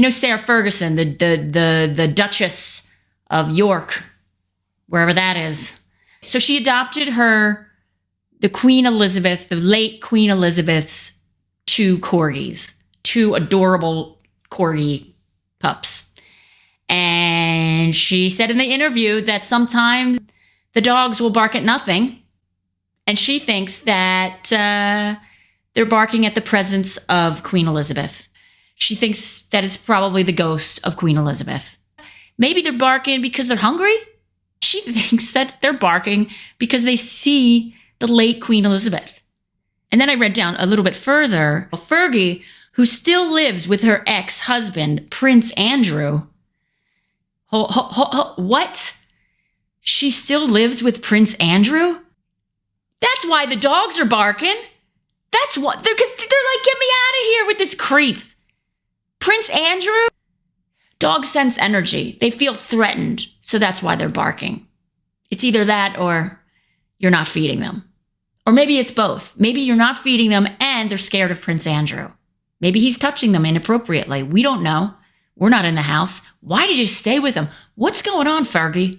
You know Sarah Ferguson, the the the the Duchess of York, wherever that is. So she adopted her the Queen Elizabeth, the late Queen Elizabeth's two corgis, two adorable corgi pups. And she said in the interview that sometimes the dogs will bark at nothing. And she thinks that uh, they're barking at the presence of Queen Elizabeth. She thinks that it's probably the ghost of Queen Elizabeth. Maybe they're barking because they're hungry. She thinks that they're barking because they see the late Queen Elizabeth. And then I read down a little bit further. Fergie, who still lives with her ex husband, Prince Andrew. Ho, ho, ho, what? She still lives with Prince Andrew? That's why the dogs are barking. That's what they're because they're like, get me out of here with this creep. Prince Andrew? Dogs sense energy. They feel threatened. So that's why they're barking. It's either that or you're not feeding them. Or maybe it's both. Maybe you're not feeding them and they're scared of Prince Andrew. Maybe he's touching them inappropriately. We don't know. We're not in the house. Why did you stay with him? What's going on, Fergie?